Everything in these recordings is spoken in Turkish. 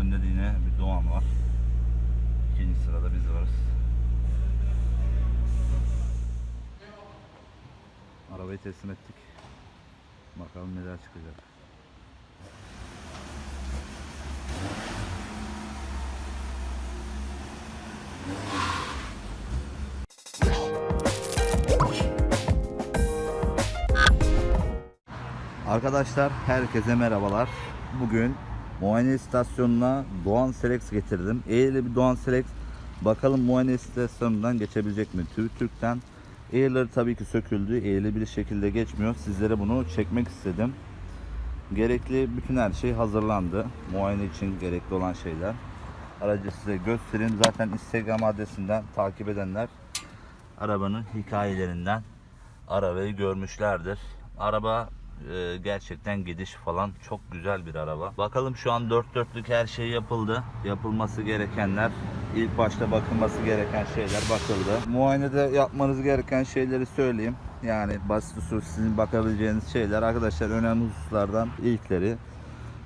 Önde de yine bir Doğan var. İkinci sırada biz varız. Arabayı teslim ettik. Bakalım neler çıkacak. Arkadaşlar herkese merhabalar. Bugün muayene istasyonuna Doğan Selex getirdim. Eğerli bir Doğan Selex. Bakalım muayene istasyonundan geçebilecek mi? Türk'ten. Eğerleri tabii ki söküldü. Eğerli bir şekilde geçmiyor. Sizlere bunu çekmek istedim. Gerekli bütün her şey hazırlandı. Muayene için gerekli olan şeyler. Aracı size göstereyim. Zaten Instagram adresinden takip edenler arabanın hikayelerinden arabayı görmüşlerdir. Araba e, gerçekten gidiş falan çok güzel bir araba. Bakalım şu an dört dörtlük her şey yapıldı. Yapılması gerekenler, ilk başta bakılması gereken şeyler bakıldı. Muayenede yapmanız gereken şeyleri söyleyeyim. Yani basit usul sizin bakabileceğiniz şeyler. Arkadaşlar önemli hususlardan ilkleri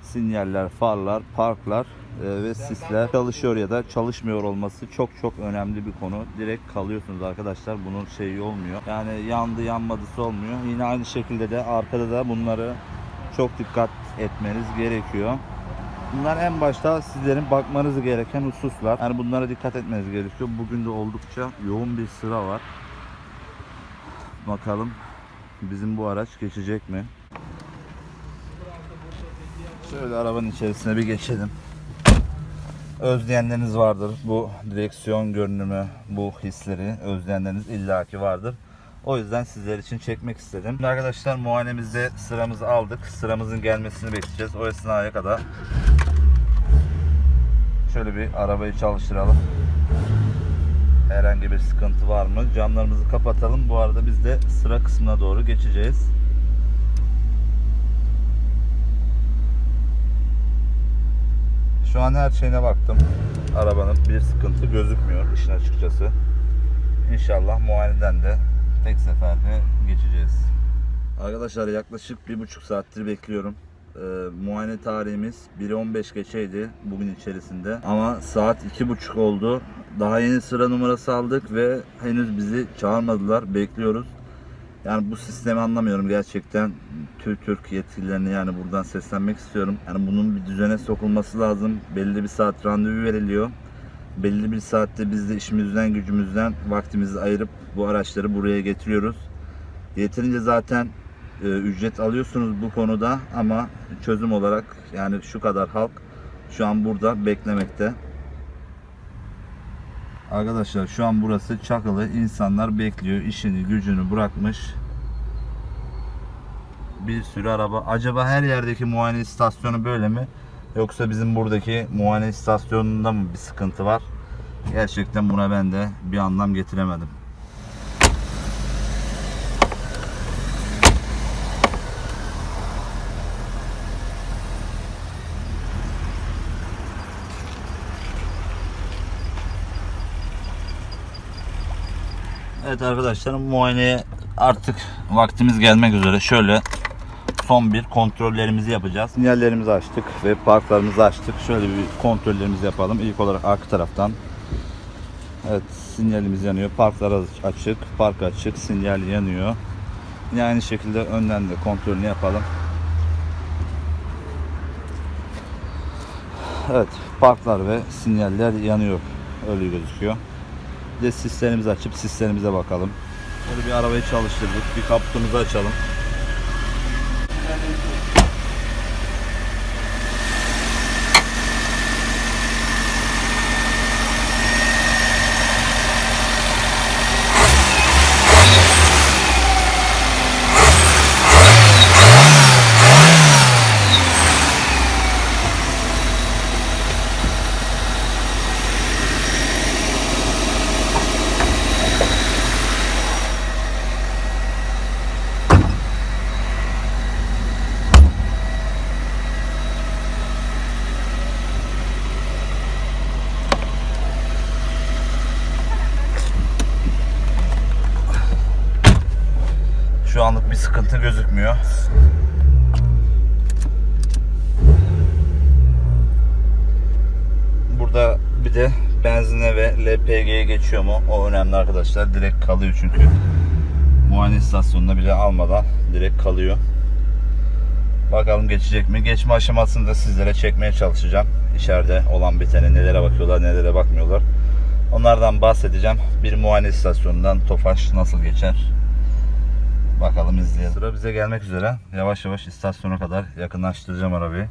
sinyaller, farlar, parklar ve sisler çalışıyor ya da çalışmıyor olması çok çok önemli bir konu. Direkt kalıyorsunuz arkadaşlar. Bunun şeyi olmuyor. Yani yandı yanmadısı olmuyor. Yine aynı şekilde de arkada da bunları çok dikkat etmeniz gerekiyor. Bunlar en başta sizlerin bakmanız gereken hususlar. Yani bunlara dikkat etmeniz gerekiyor. Bugün de oldukça yoğun bir sıra var. Bakalım bizim bu araç geçecek mi? Şöyle arabanın içerisine bir geçelim. Özleyenleriniz vardır. Bu direksiyon görünümü, bu hisleri özleyenleriniz illaki vardır. O yüzden sizler için çekmek istedim. Şimdi arkadaşlar muayenemizde sıramızı aldık. Sıramızın gelmesini bekleyeceğiz. O esnaya kadar şöyle bir arabayı çalıştıralım. Herhangi bir sıkıntı var mı? Camlarımızı kapatalım. Bu arada biz de sıra kısmına doğru geçeceğiz. Şu an her şeyine baktım. Arabanın bir sıkıntı gözükmüyor işin açıkçası. İnşallah muayeneden de tek seferde geçeceğiz. Arkadaşlar yaklaşık bir buçuk saattir bekliyorum. Ee, muayene tarihimiz 1.15 geçeydi bugün içerisinde. Ama saat iki buçuk oldu. Daha yeni sıra numarası aldık ve henüz bizi çağırmadılar. Bekliyoruz. Yani bu sistemi anlamıyorum gerçekten. Türk Türk yetkililerine yani buradan seslenmek istiyorum. Yani bunun bir düzene sokulması lazım. Belli bir saat randevu veriliyor. Belli bir saatte biz de işimizden gücümüzden vaktimizi ayırıp bu araçları buraya getiriyoruz. Yeterince zaten e, ücret alıyorsunuz bu konuda ama çözüm olarak yani şu kadar halk şu an burada beklemekte. Arkadaşlar şu an burası Çakılı. İnsanlar bekliyor. işini gücünü bırakmış. Bir sürü araba. Acaba her yerdeki muayene istasyonu böyle mi? Yoksa bizim buradaki muayene istasyonunda mı bir sıkıntı var? Gerçekten buna ben de bir anlam getiremedim. Evet arkadaşlar muayeneye artık vaktimiz gelmek üzere. Şöyle son bir kontrollerimizi yapacağız. Sinyallerimizi açtık ve parklarımızı açtık. Şöyle bir kontrollerimizi yapalım. İlk olarak arka taraftan. Evet sinyalimiz yanıyor. Parklar açık, park açık, sinyal yanıyor. Yine aynı şekilde önden de kontrolünü yapalım. Evet parklar ve sinyaller yanıyor. Öyle gözüküyor. Bir de sislerimizi açıp sislerimize bakalım. Böyle bir arabayı çalıştırdık. Bir kaputumuzu açalım. Bir sıkıntı gözükmüyor. de benzine ve LPG'ye geçiyor mu? O önemli arkadaşlar. Direkt kalıyor çünkü. Muayene istasyonuna bile almadan direkt kalıyor. Bakalım geçecek mi? Geçme aşamasını da sizlere çekmeye çalışacağım. İçeride olan bitene nelere bakıyorlar, nelere bakmıyorlar. Onlardan bahsedeceğim. Bir muayene istasyonundan Tofaş nasıl geçer? Bakalım izleyelim. Sıra bize gelmek üzere. Yavaş yavaş istasyona kadar yakınlaştıracağım arabayı.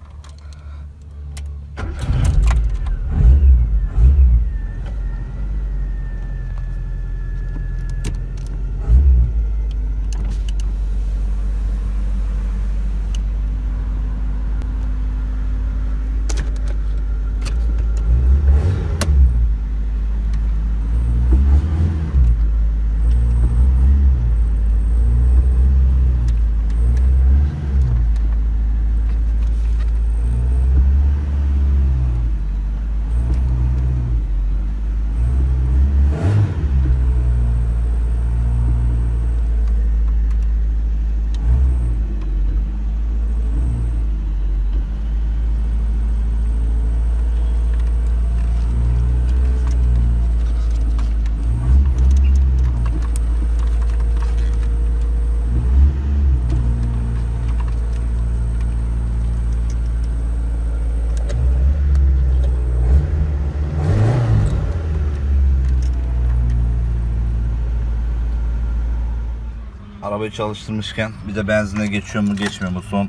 Arabayı çalıştırmışken bir de benzine geçiyor mu geçmiyor mu son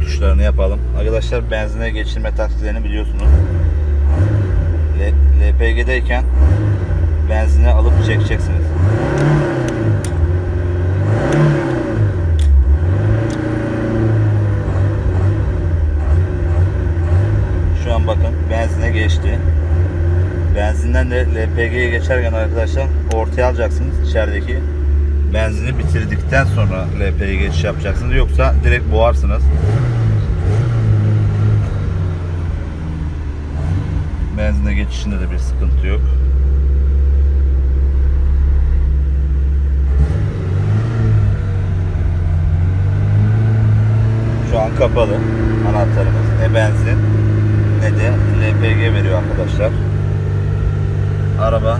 tuşlarını yapalım. Arkadaşlar benzine geçirme taktiklerini biliyorsunuz. LPG'deyken benzine alıp çekeceksiniz. Şu an bakın benzine geçti. Benzinden de LPG'ye geçerken arkadaşlar ortaya alacaksınız içerideki benzini bitirdikten sonra LPG'ye geçiş yapacaksınız yoksa direkt boğarsınız. Benzine geçişinde de bir sıkıntı yok. Şu an kapalı anahtarımız. Ne benzin ne de LPG veriyor arkadaşlar. Araba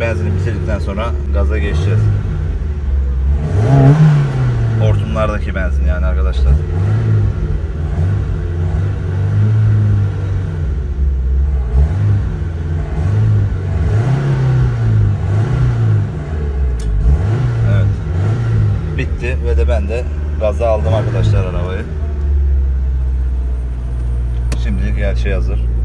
benzini bitirdikten sonra gaza geçeceğiz. Hortumlardaki benzin yani arkadaşlar. Evet. Bitti ve de ben de gaza aldım arkadaşlar arabayı. Şimdilik her şey hazır.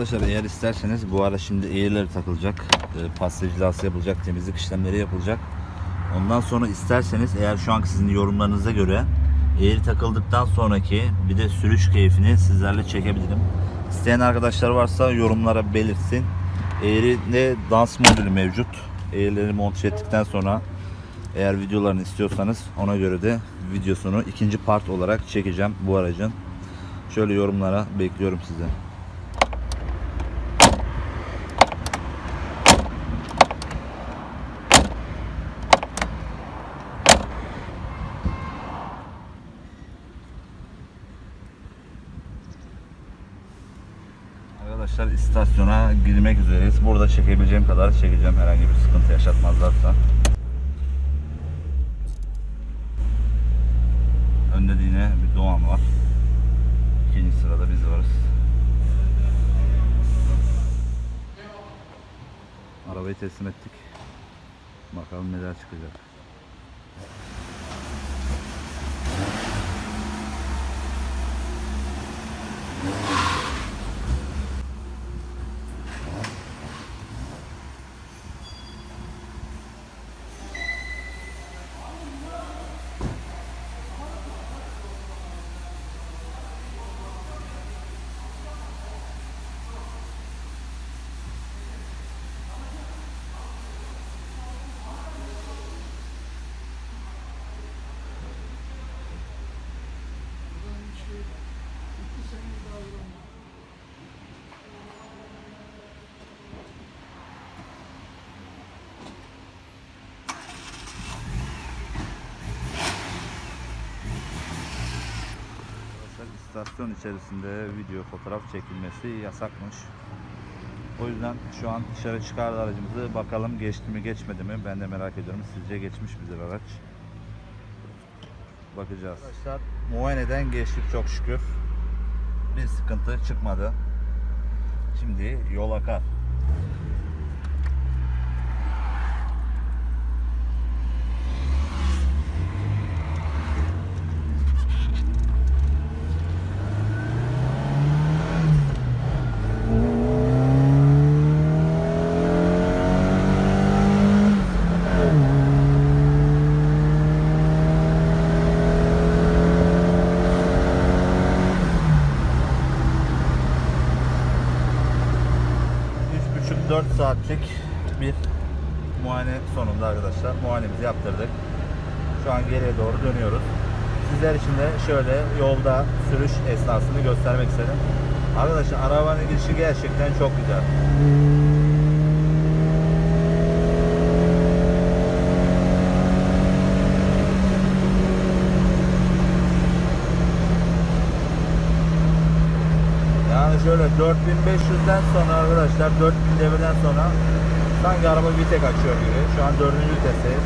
Arkadaşlar eğer isterseniz bu ara şimdi eğirleri takılacak, e, pastacılası yapılacak, temizlik işlemleri yapılacak. Ondan sonra isterseniz eğer şu anki sizin yorumlarınıza göre eğri takıldıktan sonraki bir de sürüş keyfini sizlerle çekebilirim. İsteyen arkadaşlar varsa yorumlara belirtsin. Eğride dans modülü mevcut. Eğrileri monte ettikten sonra eğer videolarını istiyorsanız ona göre de videosunu ikinci part olarak çekeceğim bu aracın. Şöyle yorumlara bekliyorum size. Arkadaşlar istasyona girmek üzereyiz. Burada çekebileceğim kadar çekeceğim herhangi bir sıkıntı yaşatmazlarsa. Önde de yine bir Doğan var. İkinci sırada biz varız. Arabayı teslim ettik. Bakalım neler çıkacak. İstasyon içerisinde video fotoğraf çekilmesi yasakmış. O yüzden şu an dışarı çıkardı aracımızı. Bakalım geçti mi geçmedi mi? Ben de merak ediyorum. Sizce geçmiş midir araç? Bakacağız. Arkadaşlar muayeneden geçtik çok şükür. Bir sıkıntı çıkmadı. Şimdi yol akar. Üç buçuk 4 saatlik bir muayene arkadaşlar muayenemizi yaptırdık. Şu an geriye doğru dönüyoruz. Sizler için de şöyle yolda sürüş esnasını göstermek istedim. Arkadaşlar arabanın girişi gerçekten çok güzel. Yani şöyle 4500'den sonra arkadaşlar 4000 devirden sonra sanki araba bir tek açıyor gibi. Şu an 4. vitesteyiz.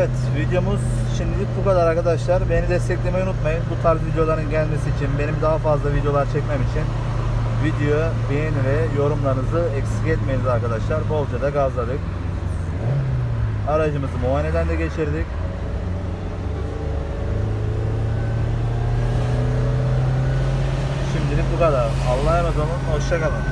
Evet videomuz şimdilik bu kadar arkadaşlar. Beni desteklemeyi unutmayın. Bu tarz videoların gelmesi için, benim daha fazla videolar çekmem için video beğeni ve yorumlarınızı eksik etmeyiniz arkadaşlar. Bolca da gazladık. Aracımızı muayeneden de geçirdik. Şimdilik bu kadar. Allah'a emanet olun. Hoşçakalın.